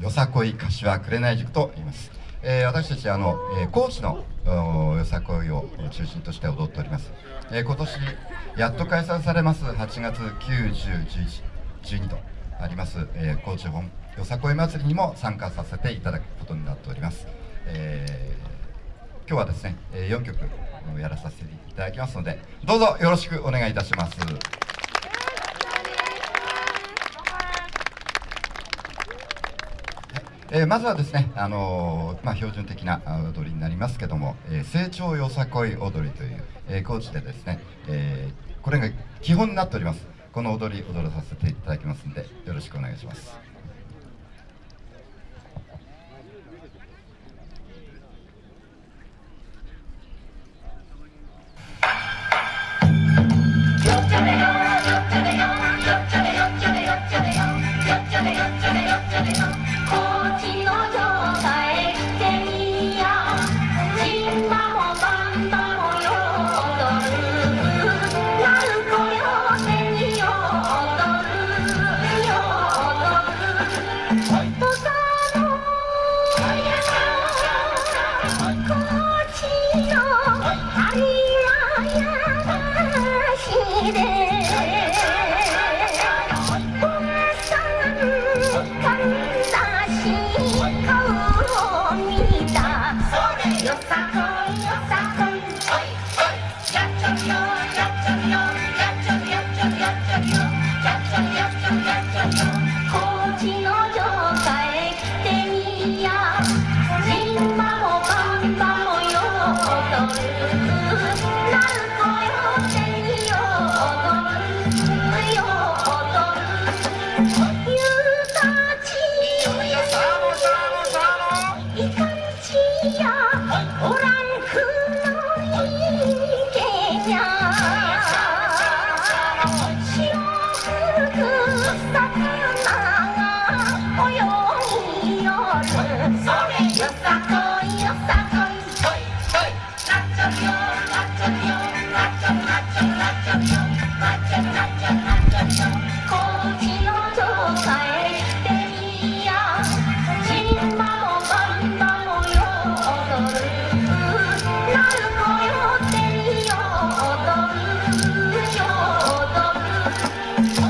よさこい柏紅塾と言います、えー、私たちあの、えー、高知のよさこいを中心として踊っております、えー、今年やっと開催されます。8月9、10、11、12とあります、えー、高知本よさこい祭りにも参加させていただくことになっております、えー、今日はですね4曲やらさせていただきますのでどうぞよろしくお願いいたします。えー、まずはですね、あのー、まあ、標準的な踊りになりますけども、えー、成長よさこい踊りという、えー、高知でですね、えー、これが基本になっております。この踊り踊らさせていただきますんでよろしくお願いします。よう」「じんまもばんばもよどる。さ